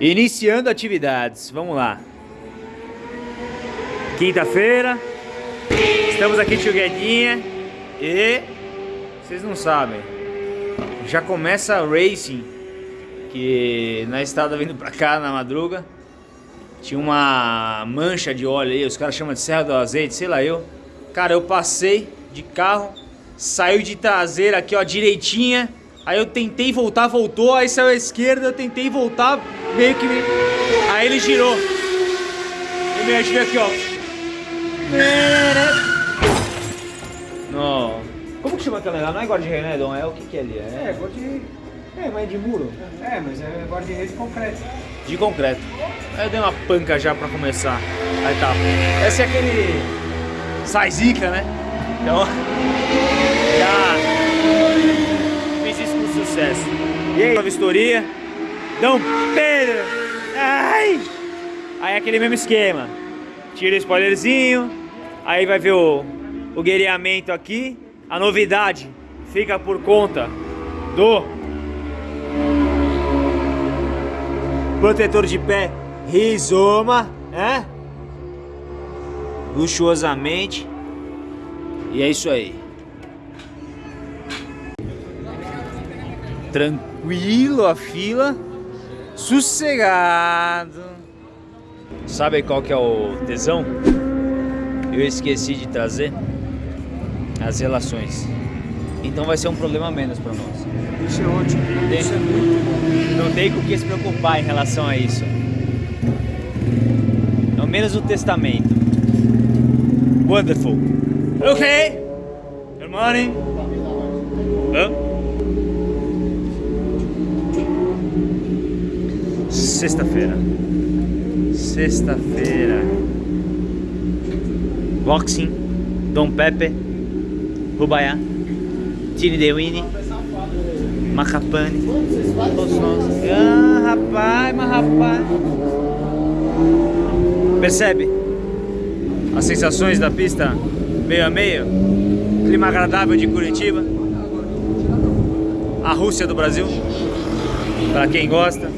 Iniciando atividades, vamos lá. Quinta-feira, estamos aqui Guedinha e vocês não sabem, já começa racing, que na estrada vindo pra cá na madruga, tinha uma mancha de óleo aí, os caras chamam de serra do azeite, sei lá eu. Cara, eu passei de carro, saiu de traseira aqui ó, direitinha, Aí eu tentei voltar, voltou, aí saiu à esquerda, eu tentei voltar, meio que... Aí ele girou. E me ajudou aqui, ó. Não. Como que chama aquela lá? Não é guarda-reio, né, Dom? É o que que é ali? É, é guarda-reio. É, mas é de muro? É, mas é guarda-reio de concreto. De concreto. Aí eu dei uma panca já pra começar. Aí tá. Esse é aquele... Sai zica, né? Então... Já sucesso. E aí, a vistoria. Dom Pedro. Ai! Aí aquele mesmo esquema. Tira o spoilerzinho. Aí vai ver o, o guerreamento aqui. A novidade fica por conta do protetor de pé Rizoma, né? Luxuosamente. E é isso aí. Tranquilo a fila, sossegado. Sabe qual que é o tesão? Eu esqueci de trazer as relações. Então vai ser um problema menos para nós. Isso é ótimo. Não tem, isso é muito não tem com o que se preocupar em relação a isso. Ao menos o testamento. Wonderful. Ok. Good morning. Huh? Sexta-feira. Sexta-feira. Boxing. Dom Pepe. Rubaiá. Tini Dewini. Macapane. Todos nós. Ah, rapaz, mas rapaz. Percebe? As sensações da pista meio a meio. Clima agradável de Curitiba. A Rússia do Brasil. Para quem gosta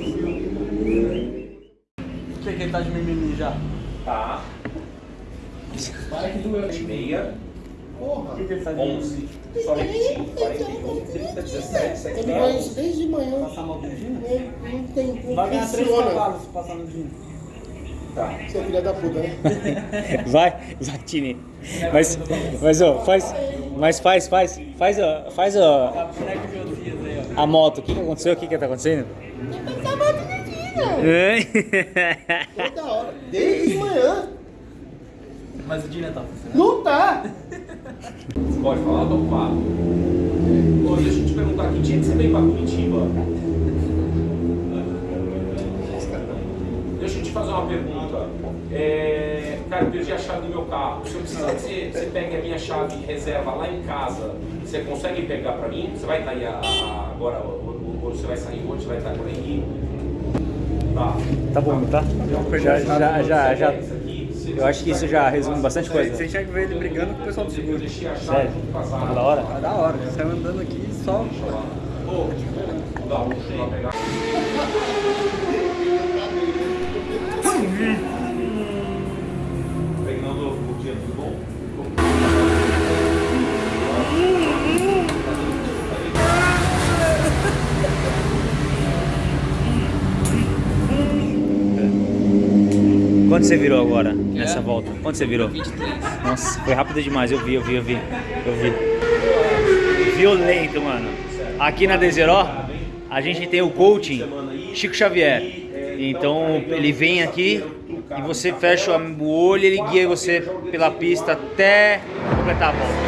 que ele tá de mimimi já. Tá. Para que doeu. Meia. Porra. O que, que ele tá de 11. Só repetindo. 41, 30, 17, 7, Ele vai isso desde manhã. Passar mal com o Dino? Não, tem. Não Vai ganhar três funciona. cavalos se passar no Dino. Tá. Seu filho da puta, né? Vai, vai, Tini. Mas, mas, ó, faz, mas faz, faz, faz, ó, faz, ó, de a moto. O que que aconteceu? O que que tá acontecendo? Tá batendo? Toda hora. Desde manhã. Mas o Dino tá funcionando. Não tá. Pode falar, Dom Pablo. Ô, deixa eu te perguntar, que dia que você veio pra Curitiba? Deixa eu te fazer uma pergunta. É, cara, eu perdi a chave do meu carro. Se eu precisar que você, você pegue a minha chave e reserva lá em casa, você consegue pegar pra mim? Você vai estar aí a- a- agora, ou, você vai sair hoje, você vai estar por aí? Tá. Tá bom, tá? Já, já, já, já. Eu acho que isso já resume bastante coisa. Você tinha que ver ele brigando com o pessoal do seguro. Sério? Tá da hora? Tá da hora, saiu andando aqui só. Quanto você virou agora, nessa volta? Quanto você virou? 23. Nossa, foi rápido demais, eu vi, eu vi, eu vi, eu vi. Violento, mano. Aqui na Deseró, a gente tem o coaching Chico Xavier. Então, ele vem aqui e você fecha o olho e ele guia você pela pista até completar a volta.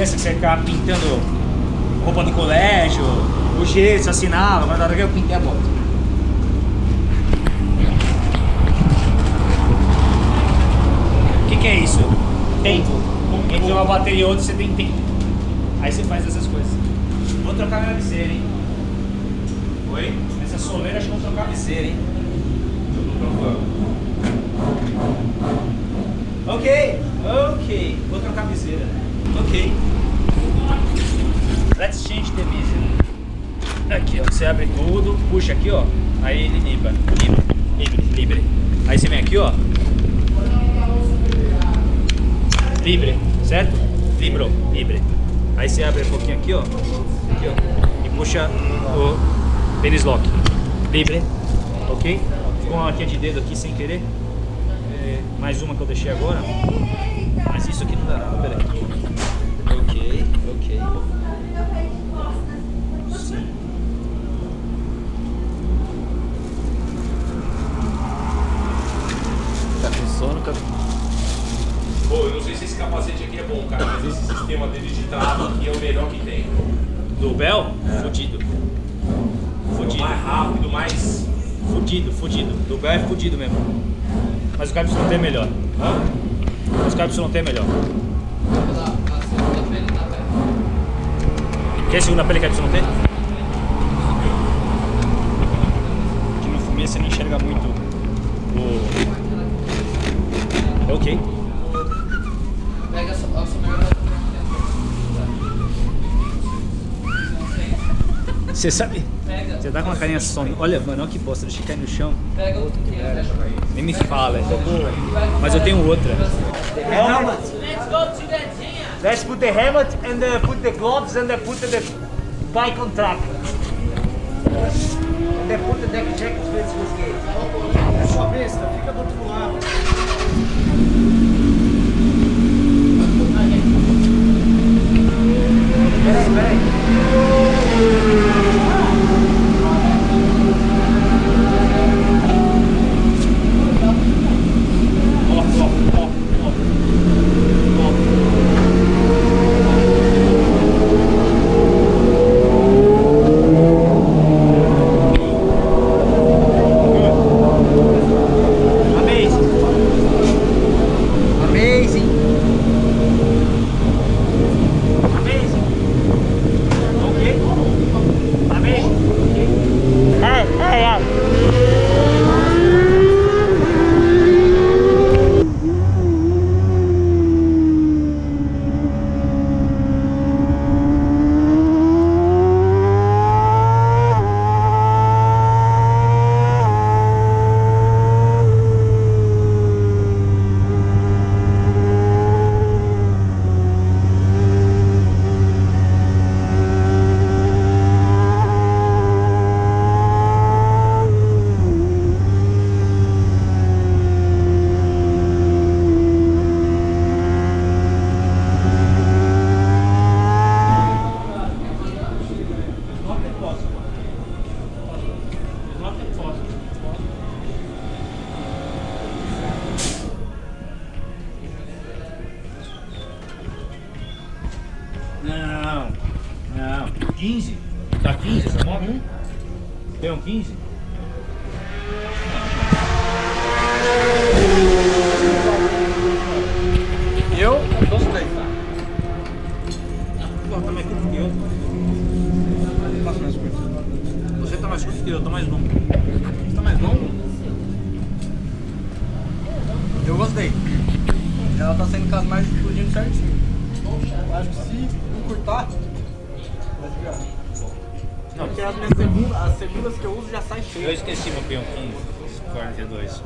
Criança que você ficava pintando roupa do colégio, o gesso, assinava, mas na hora que eu pintei a bota. O que, que é isso? Tempo. Entre uma bateria e outra você tem tempo. Aí você faz essas coisas. Vou trocar minha cabeceira, hein? Oi? Essa soleira acho que vou trocar a cabeceira, hein? Eu tô trocando. Ok, ok. Vou trocar a viseira. Ok. Let's change the visor. Aqui, ó. Você abre tudo, puxa aqui, ó. Aí ele libra. Libre, libre, libre. Aí você vem aqui, ó. Libre, certo? Librou, libre. Aí você abre um pouquinho aqui, ó. Aqui, ó. E puxa o pênis lock. Libre. Ok? Ficou uma marquinha de dedo aqui sem querer. É, mais uma que eu deixei agora. Mas isso aqui não dá nada, peraí. Ok, ok. Sim. Tá com sono, cara? Pô, eu não sei se esse capacete aqui é bom, cara, mas esse sistema dele de trava aqui é o melhor que tem. Do Bel? Fudido. É o Fudido. mais rápido, mais. Fudido, fudido. Do Bel é fudido mesmo. Mas o KYT é melhor. Mas o KYT é melhor. Quer segunda pele KYT? Que no fumê você não enxerga muito o... É ok. Pega a sua a sua melhor Você sabe? Pega. Você tá com uma carinha som. Olha, mano, olha que bosta, deixei cair no chão. Pega o que é. Nem me fala. Mas eu tenho outra. Helmet. Let's go to that jam. Let's put the helmet and uh, put the gloves and uh, put the bike on track. And then put the deck jacket with with gate. É sua besta, fica do outro lado. Peraí, peraí. Porque as, segundas, as segundas que eu uso já saem Eu cheias. esqueci meu peão 15, 42.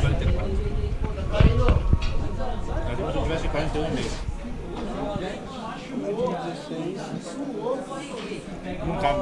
44. Mas depois eu tivesse 41 mesmo. Não cabe.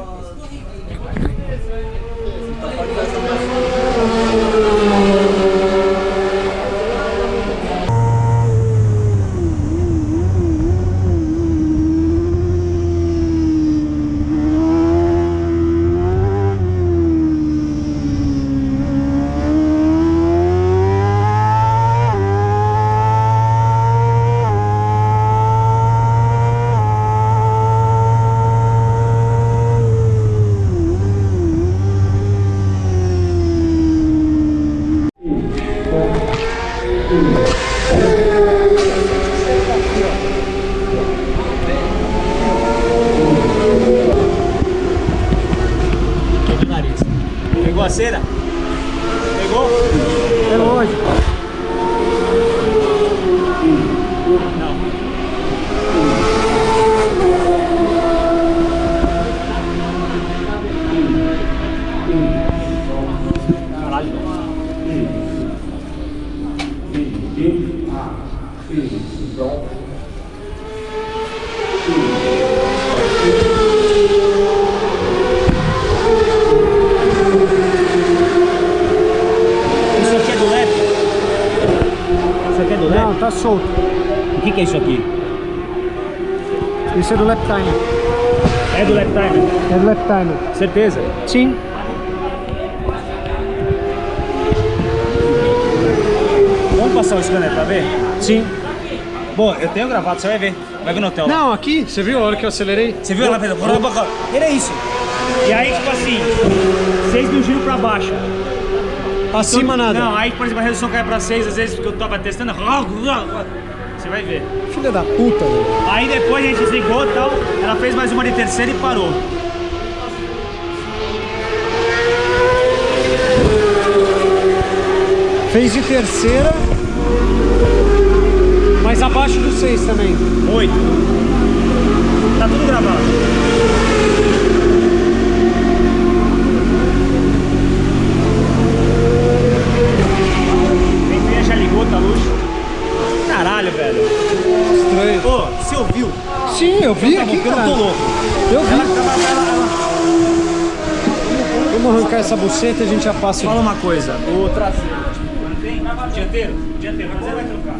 Que, é isso aqui? Isso é do lap time. É do lap timer? É do lap time. Certeza? Sim. Vamos passar o scanner pra ver? Sim. Bom, eu tenho gravado, você vai ver. Vai ver no hotel. lá. Não, aqui, você viu a hora que eu acelerei? Você viu ela fez? Era isso. E aí, tipo assim, 6 mil giros pra baixo. Acima nada. Não, aí, por exemplo, a redução cai pra 6, às vezes, porque eu tava testando. Vai ver. Filha da puta, velho. Aí depois a gente desligou e tal. Ela fez mais uma de terceira e parou. Fez de terceira, mas abaixo do 6 também. 8. Tá tudo gravado. Já ligou, tá luxo. Caralho, velho. Estranho. Ô, você ouviu? Sim, eu vi Tá bom, aqui, porque eu não cara. tô louco. Eu vi. Ela, ela, ela, ela- Vamos arrancar essa buceta e a gente já passa. Fala uma coisa, o traseiro. Dianteiro? Dianteiro, traseiro vai trocar.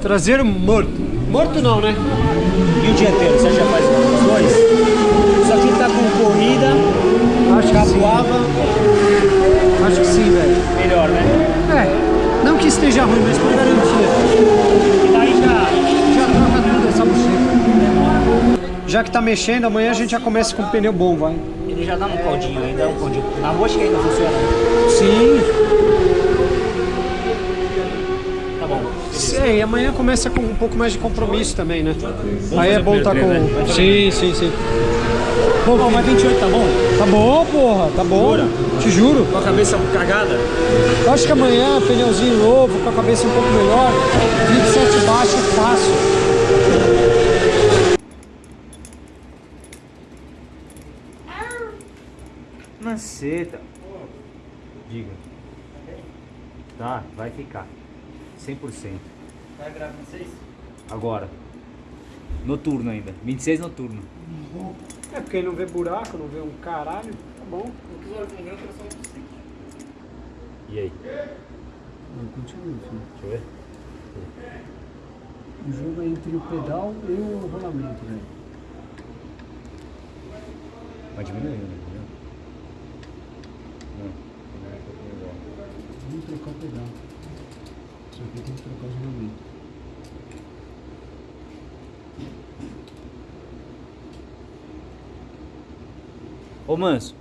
Traseiro morto. Morto não, né? E o dianteiro, você já faz os dois? Isso aqui tá com corrida, Acho que sim. capuava, Acho que sim, velho. melhor, né? É, não que esteja ruim, mas por garantia. E daí. Já Já que tá mexendo, amanhã a gente já começa com o pneu bom, vai. Ele já dá um caldinho ainda, um caldinho. Na rua acho que ainda funciona. Sim. Tá bom. É, e amanhã começa com um pouco mais de compromisso também, né? Aí é bom estar né? com. Vamos Sim, sim, sim. Bom, bom, mas 28 tá bom? Tá bom, porra, tá bom. Jura? Te juro. Com a cabeça cagada? Eu acho que amanhã, pneuzinho novo, com a cabeça um pouco melhor, 27 baixo, fácil. Maceta. Diga. Tá, vai ficar. 100%. Vai gravar vocês? Agora. Noturno ainda. 26 noturno. É porque ele não vê buraco, não vê um caralho. Tá bom. E aí? Não, continua, filho. Deixa eu ver. O jogo é entre o pedal e o rolamento, velho. Vai diminuindo, entendeu? Vamos trocar o pedal. Só que tem que trocar os rolamentos. Ô Manso.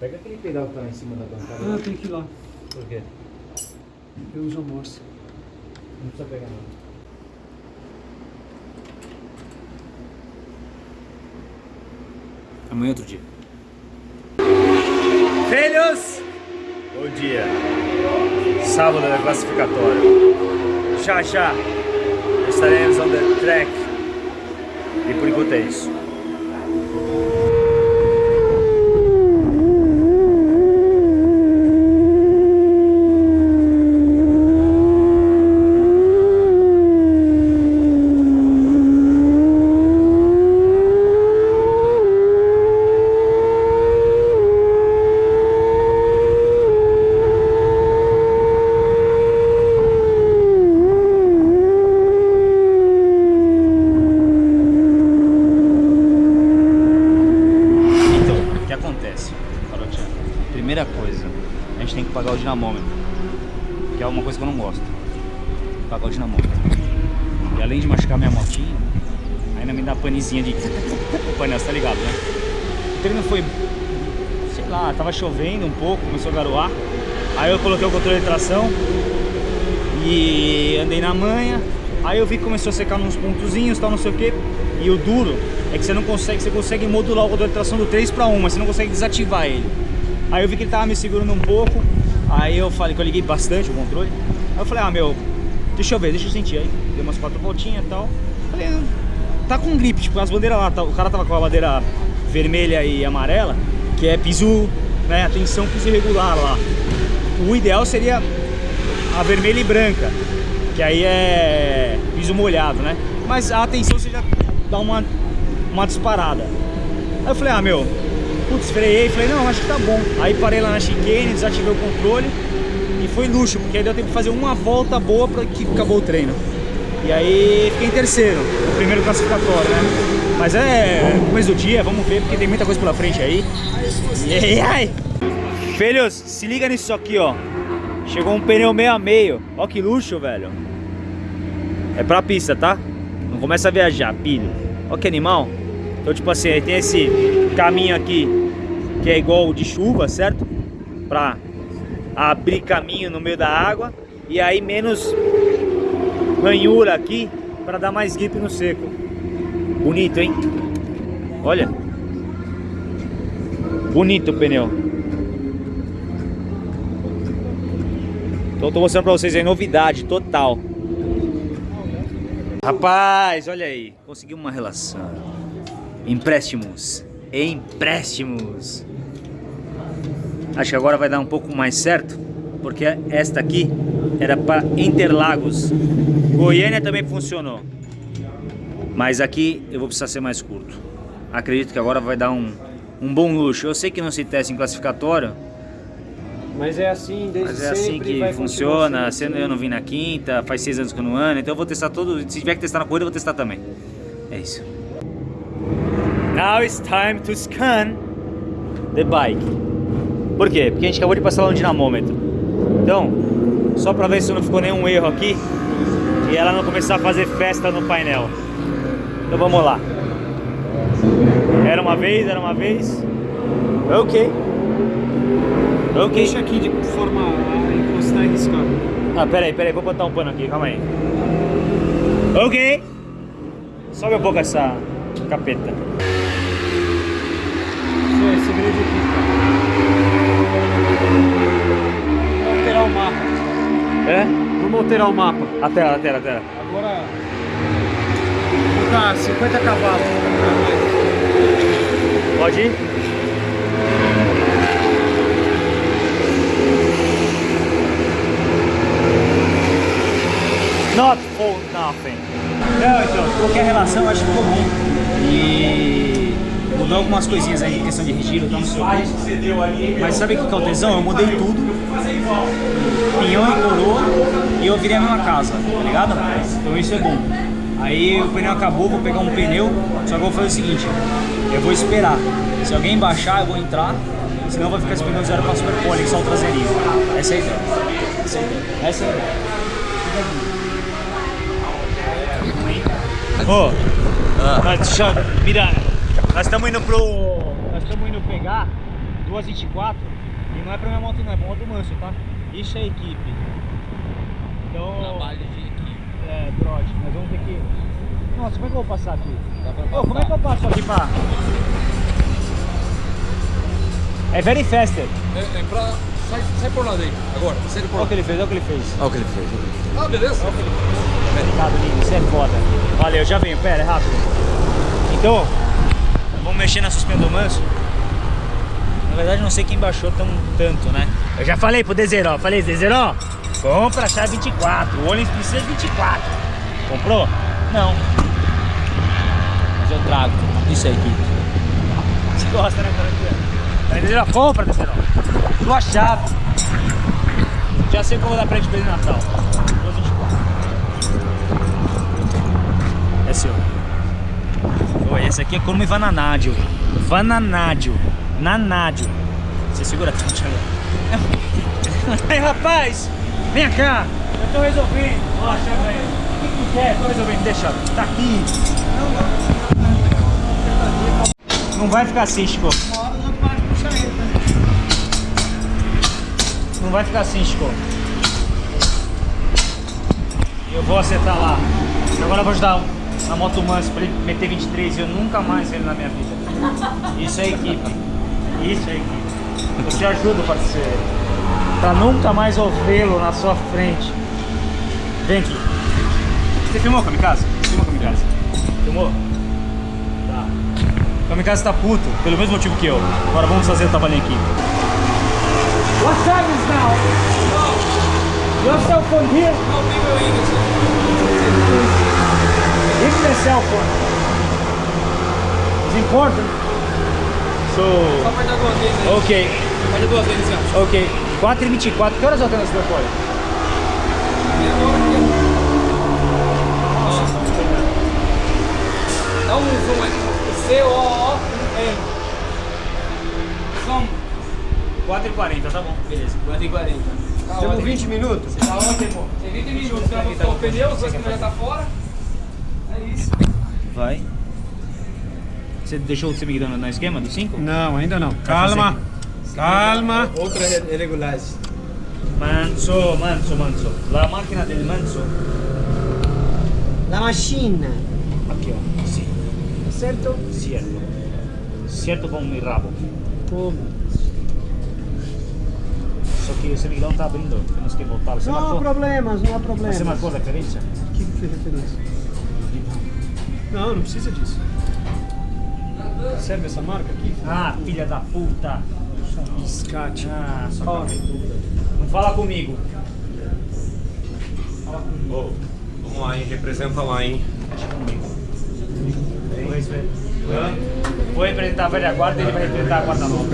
Pega aquele pedal que tá lá em cima da bancada. Ah, tem que ir lá. Por quê? Eu uso a amorça. Não precisa pegar nada. Amanhã é outro dia. Filhos! Bom dia. Sábado da classificatória. Já já estaremos on the track. E por enquanto é isso. Então, o que acontece? Carotinha? Primeira coisa, a gente tem que pagar o dinamômetro. Que é uma coisa que eu não gosto. Pagar o dinamômetro. E além de machucar minha motinha, dá panezinha de painel, tá ligado, né? O treino foi, sei lá, tava chovendo um pouco, começou a garoar. Aí eu coloquei o controle de tração e andei na manha. Aí eu vi que começou a secar nos pontozinhos, tal, não sei o que. E o duro é que você não consegue, você consegue modular o controle de tração do 3 para 1, mas você não consegue desativar ele. Aí eu vi que ele tava me segurando um pouco. Aí eu falei que eu liguei bastante o controle. Aí eu falei, ah meu, deixa eu ver, deixa eu sentir aí. Dei umas quatro voltinhas e tal. Falei, "Ah, tá com grip, tipo, as bandeiras lá, tá- o cara tava com a bandeira vermelha e amarela, que é piso, né, atenção, piso irregular lá. O ideal seria a vermelha e branca, que aí é piso molhado, né? Mas a atenção você já dá uma, uma disparada. Aí eu falei, ah meu, putz, freiei, falei, não, acho que tá bom. Aí parei lá na chicane, desativei o controle e foi luxo, porque aí deu tempo de fazer uma volta boa para que acabou o treino. E aí fiquei em terceiro, o primeiro classificatório, né? Mas é começo do dia, vamos ver, porque tem muita coisa pela frente aí. E aí! Filhos, se liga nisso aqui, ó. Chegou um pneu meio a meio. Ó que luxo, velho. É pra pista, tá? Não começa a viajar, pilho. Ó que animal. Então, tipo assim, aí tem esse caminho aqui que é igual de chuva, certo? Pra abrir caminho no meio da água. E aí menos ranhura aqui pra dar mais grip no seco. Bonito, hein? Olha. Bonito o pneu. Então tô mostrando pra vocês aí novidade total. Rapaz, olha aí, consegui uma relação. Empréstimos, empréstimos. Acho que agora vai dar um pouco mais certo, porque esta aqui era para Interlagos. Goiânia também funcionou. Mas aqui eu vou precisar ser mais curto. Acredito que agora vai dar um, um bom luxo. Eu sei que não se testa em classificatório, Mas é assim, desde mas é assim que funciona. Sendo eu não vim na quinta, faz seis anos que eu não ando, então eu vou testar todo. Se tiver que testar na corrida, eu vou testar também. É isso. Now it's time to scan the bike. Por quê? Porque a gente acabou de passar lá no dinamômetro. Então, só pra ver se não ficou nenhum erro aqui e ela não começar a fazer festa no painel. Então vamos lá. Era uma vez, era uma vez. Ok. Ok. Deixa aqui de forma a encostar e riscar. Ah, peraí, peraí, vou botar um pano aqui, calma aí. Ok. Sobe um pouco essa capeta. Isso é segredo aqui. Vamos alterar o mapa. É? Vamos alterar o mapa. A tela, a tela, a tela. Agora. Tá, 50 cavalos. Pode ir? Not for nothing. Não, então, de qualquer relação, acho que ficou bom. E mudou algumas coisinhas aí em questão de regiro, então não sei o quê. Mas sabe o que que é o tesão? Eu mudei tudo. Pinhão e coroa e eu virei a mesma casa, tá ligado? Então isso é bom. Aí o pneu acabou, vou pegar um pneu, só que eu vou fazer o seguinte, eu vou esperar. Se alguém baixar, eu vou entrar, senão vai ficar esse pneu zero pra super pole, só o traseirinho. Essa é a ideia. Essa é a ideia. Essa é a ideia. Deixa, eu- mira, nós estamos indo pro. Nós estamos indo pegar duas 24 e não é pra minha moto não, é pra moto manso, tá? Isso é equipe. Então. Trabalho de equipe. É, trote, nós vamos ter que. Nossa, como é que eu vou passar aqui? Dá pra Ô, como é que eu passo aqui pra. É very faster. É, é pra... Sai, sai por lá daí, agora. Sai por Olha lá. o que ele fez, olha o que ele fez. Olha o que ele fez. Ah, beleza. Obrigado, lindo, você é foda. Valeu, já venho, pera, é rápido. Então, vamos mexer na suspensão manso. Na verdade, não sei quem baixou tão, tanto, né? Eu já falei pro Dezeró, falei, Dezeró, compra a chave 24, o Olins precisa de 24. Comprou? Não. Mas eu trago, isso aí, Kiko. Você gosta, né, cara? Dezeró, compra, Dezeró. Tua chave. Já sei o que eu vou dar pra ele de presente de Natal. Oi, esse aqui é como Vananádio. Vananádio. Nanádio. Você segura tudo, Thiago. Aí, rapaz, vem cá. Eu tô resolvendo. Ó, chama aí. O que que quer? Tô resolvendo. Deixa. Tá aqui. Não vai ficar assim, Chico. Não vai ficar assim, Chico. Eu vou acertar lá. Agora eu vou ajudar na moto manso pra ele meter 23 e eu nunca mais ver ele na minha vida. Isso é equipe. Isso é equipe. Eu te ajudo, parceiro. Pra nunca mais ouvi-lo na sua frente. Vem aqui. Você filmou, Kamikaze? Filmou, Kamikaze? Filmou? Tá. Kamikaze tá puto, pelo mesmo motivo que eu. Agora vamos fazer o trabalhinho aqui. What time is now? Your cell phone here? Phone is important, so Só apertar duas vezes aí. ok, Aperta duas vezes, ó. ok. 4 e 24 que horas eu tenho nesse telefone? Dá um zoom aí. C-O-O-M. Som. 4 e 40, tá bom, beleza. 4 e 40. Tá Temos ótimo. 20 minutos. Tá ótimo. Tem 20 minutos, você vai buscar o pneu, os dois pneus já tá fora. Vai. Você deixou você me guiando no esquema do 5? Não, ainda não. Calma. Calma. Outra irregularidade. Manso, manso, manso. La macchina del manso. La macchina, Aqui, ó. Sì. certo? Certo. Certo com o rabo. Come? Só que o semiguidão tá abrindo. Temos que voltar. Você Não há marcou? problemas, não há problemas. Você marcou a referência? O que que foi referência? Não, não precisa disso. Serve essa marca aqui? Ah, filha da puta. Biscate. Ah, só cabeluda. Não fala comigo. Ô, vamos lá, hein? Representa lá, hein? Deixa comigo. Vou repre- Vou representar a velha guarda e ele vai representar a guarda nova.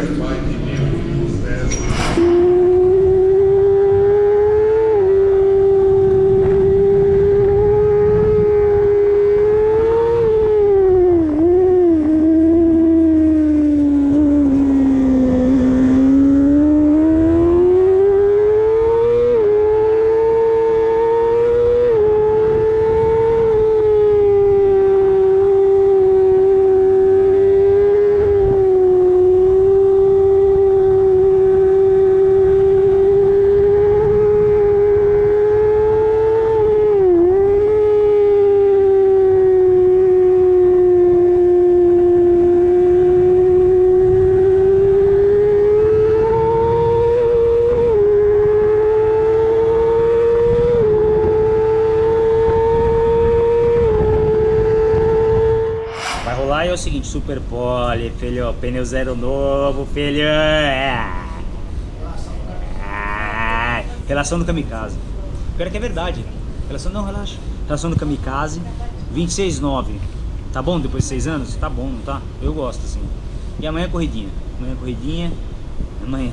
Super pole, filho, pneu zero novo, filho. É. Relação do kamikaze. Pior que é verdade. Relação não, relaxa. Relação do kamikaze, 26,9. Tá bom depois de 6 anos? Tá bom, tá? Eu gosto assim. E amanhã é corridinha. Amanhã é corridinha. Amanhã.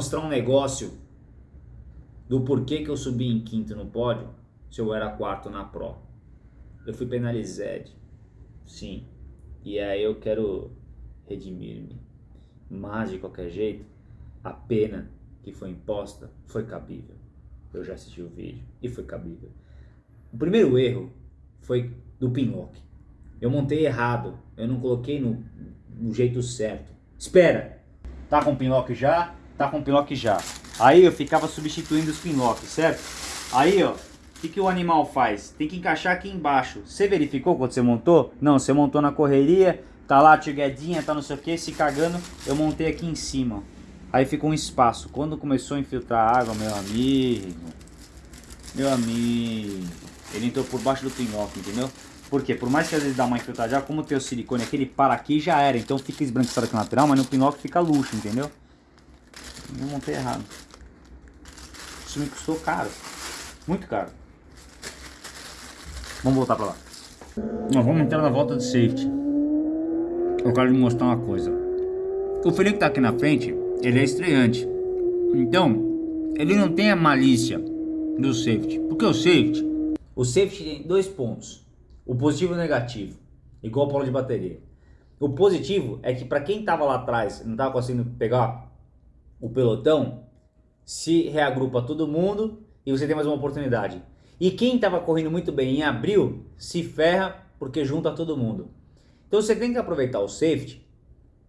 mostrar um negócio do porquê que eu subi em quinto no pódio se eu era quarto na Pro. Eu fui penalizado, sim. E aí eu quero redimir-me. Mas de qualquer jeito, a pena que foi imposta foi cabível. Eu já assisti o vídeo e foi cabível. O primeiro erro foi do pinlock. Eu montei errado, eu não coloquei no, no jeito certo. Espera, tá com pinlock já? Tá com pinlock já. Aí eu ficava substituindo os pinlocks, certo? Aí ó, o que, que o animal faz? Tem que encaixar aqui embaixo. Você verificou quando você montou? Não, você montou na correria, tá lá tiguedinha, tá não sei o que, se cagando. Eu montei aqui em cima. Aí ficou um espaço. Quando começou a infiltrar água, meu amigo, meu amigo, ele entrou por baixo do pinlock, entendeu? Por quê? Por mais que às vezes dá uma infiltrada, como tem o silicone aqui, ele para aqui já era. Então fica esbranquiçado aqui na lateral, mas no pinlock fica luxo, entendeu? Eu montei errado. Isso me custou caro. Muito caro. Vamos voltar pra lá. Nós vamos entrar na volta de safety. Eu quero lhe mostrar uma coisa. O que tá aqui na frente, ele é estreante. Então, ele não tem a malícia do safety. Porque o safety... O safety tem dois pontos. O positivo e o negativo. Igual a polo de bateria. O positivo é que para quem tava lá atrás não tava conseguindo pegar o pelotão, se reagrupa todo mundo e você tem mais uma oportunidade. E quem estava correndo muito bem em abril, se ferra porque junta todo mundo. Então você tem que aproveitar o safety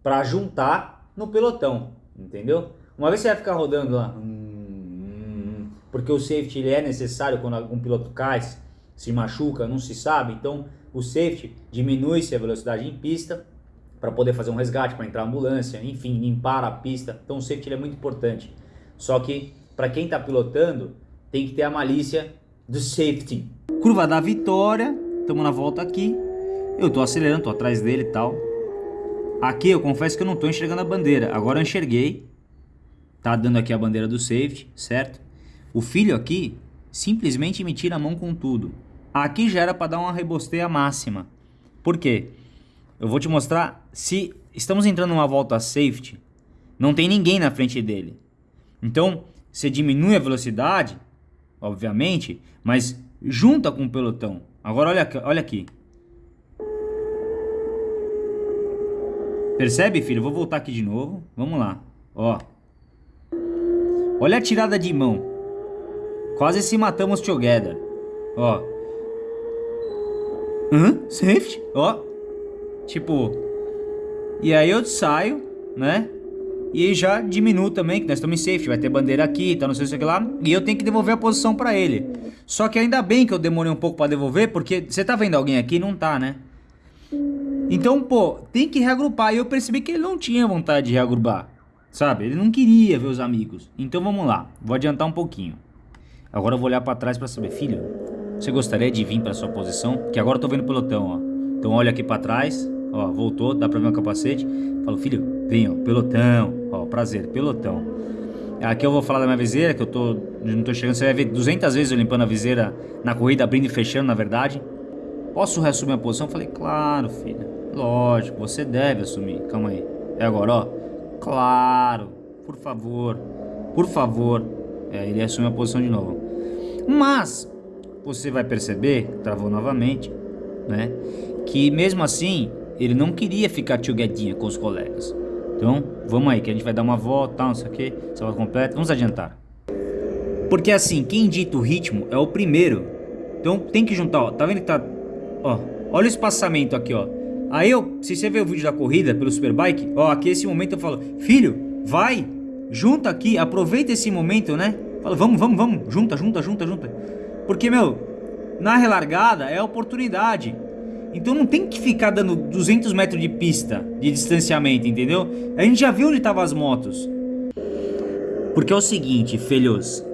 para juntar no pelotão, entendeu? Uma vez você vai ficar rodando lá, hum, porque o safety ele é necessário quando um piloto cai, se machuca, não se sabe, então o safety diminui-se a velocidade em pista para poder fazer um resgate, para entrar ambulância, enfim, limpar a pista. Então o safety é muito importante. Só que para quem está pilotando, tem que ter a malícia do safety. Curva da vitória, estamos na volta aqui. Eu estou acelerando, estou atrás dele e tal. Aqui eu confesso que eu não estou enxergando a bandeira. Agora eu enxerguei. Tá dando aqui a bandeira do safety, certo? O filho aqui simplesmente me tira a mão com tudo. Aqui já era para dar uma rebosteia máxima. Por quê? Eu vou te mostrar se estamos entrando numa volta safety, não tem ninguém na frente dele. Então, você diminui a velocidade, obviamente, mas junta com o pelotão. Agora olha olha aqui. Percebe, filho? Eu vou voltar aqui de novo. Vamos lá. Ó. Olha a tirada de mão. Quase se matamos together. Ó. Hã? Safety? Ó. Tipo. E aí eu saio, né? E já diminuo também, que nós estamos em safety. Vai ter bandeira aqui, tá não sei o que lá. E eu tenho que devolver a posição pra ele. Só que ainda bem que eu demorei um pouco pra devolver, porque você tá vendo alguém aqui? Não tá, né? Então, pô, tem que reagrupar. E eu percebi que ele não tinha vontade de reagrupar. Sabe? Ele não queria ver os amigos. Então vamos lá. Vou adiantar um pouquinho. Agora eu vou olhar pra trás pra saber. Filho, você gostaria de vir pra sua posição? Que agora eu tô vendo o pelotão, ó. Então olha aqui pra trás. Ó, voltou, dá pra ver o capacete. Falo, filho, vem, ó, pelotão. Ó, prazer, pelotão. Aqui eu vou falar da minha viseira, que eu tô, não tô chegando. Você vai ver 200 vezes eu limpando a viseira na corrida, abrindo e fechando, na verdade. Posso reassumir a posição? Falei, claro, filha. Lógico, você deve assumir. Calma aí. É agora, ó. Claro, por favor, por favor. É, ele assume a posição de novo. Mas, você vai perceber, travou novamente, né? Que mesmo assim, ele não queria ficar tioguedinha com os colegas. Então, vamos aí, que a gente vai dar uma volta, não sei o que, salva completa. Vamos adiantar. Porque assim, quem dita o ritmo é o primeiro. Então tem que juntar, ó. Tá vendo que tá... Ó, olha o espaçamento aqui, ó. Aí eu, se você ver o vídeo da corrida pelo Superbike, ó, aqui esse momento eu falo, filho, vai, junta aqui, aproveita esse momento, né? Fala, vamos, vamos, vamos, junta, junta, junta, junta. Porque, meu, na relargada é oportunidade. Então não tem que ficar dando 200 metros de pista de distanciamento, entendeu? A gente já viu onde estavam as motos. Porque é o seguinte, filhos,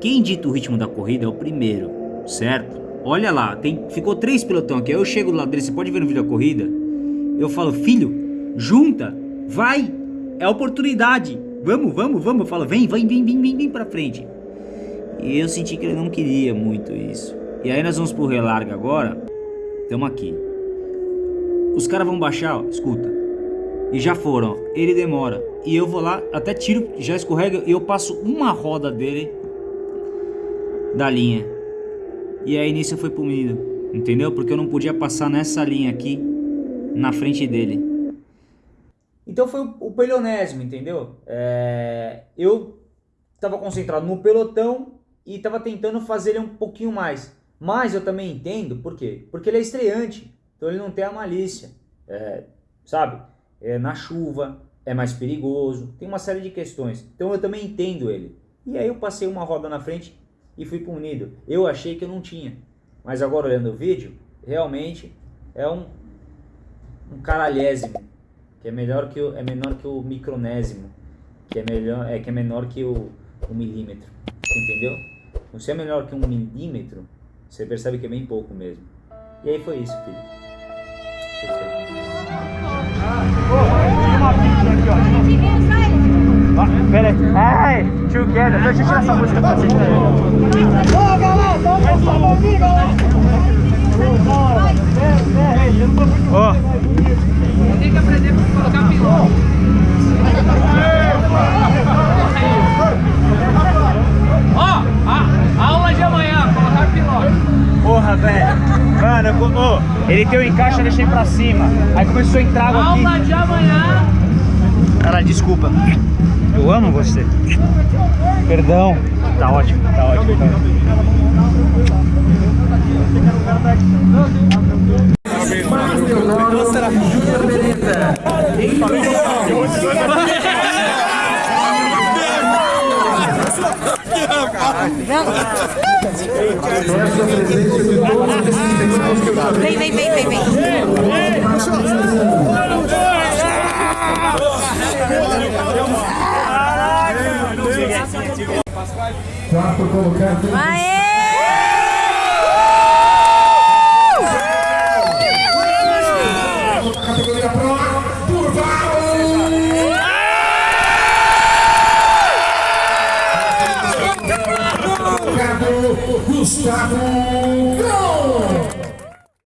quem dita o ritmo da corrida é o primeiro, certo? Olha lá, tem, ficou três pelotão aqui, aí eu chego do lado dele, você pode ver no vídeo da corrida, eu falo, filho, junta, vai, é oportunidade, vamos, vamos, vamos, eu falo, vem, vem, vem, vem, vem, vem pra frente. E eu senti que ele não queria muito isso. E aí nós vamos pro relarga agora, estamos aqui. Os caras vão baixar, ó, escuta. e já foram. ó. Ele demora. E eu vou lá, até tiro, já escorrega e eu passo uma roda dele da linha. E aí nisso eu fui punido, entendeu? Porque eu não podia passar nessa linha aqui na frente dele. Então foi o, o pelonésimo, entendeu? É, eu estava concentrado no pelotão e estava tentando fazer ele um pouquinho mais. Mas eu também entendo, por quê? Porque ele é estreante, então ele não tem a malícia, é, sabe? É, na chuva é mais perigoso, tem uma série de questões. Então eu também entendo ele. E aí eu passei uma roda na frente e fui punido. Eu achei que eu não tinha, mas agora olhando o vídeo, realmente é um, um caralhésimo, que é melhor que o, é menor que o micronésimo, que é melhor é que é menor que o, o milímetro, entendeu? Então, se é melhor que um milímetro, você percebe que é bem pouco mesmo. E aí foi isso, filho. Aí. Ai. Deixa eu tirar essa música pra vocês. Ó. Tem que aprender a colocar piloto. Ó, a aula de amanhã, colocar piloto. Porra, velho. Mano, eu- ô, ele tem o encaixe, eu deixei pra cima. Aí começou a entrar água aqui. Aula de amanhã. Cara, desculpa. Eu amo você. Perdão. Tá ótimo, tá ótimo. Tá ótimo. Vem, vem, vem, vem, vem. Quarto colocado. Aê!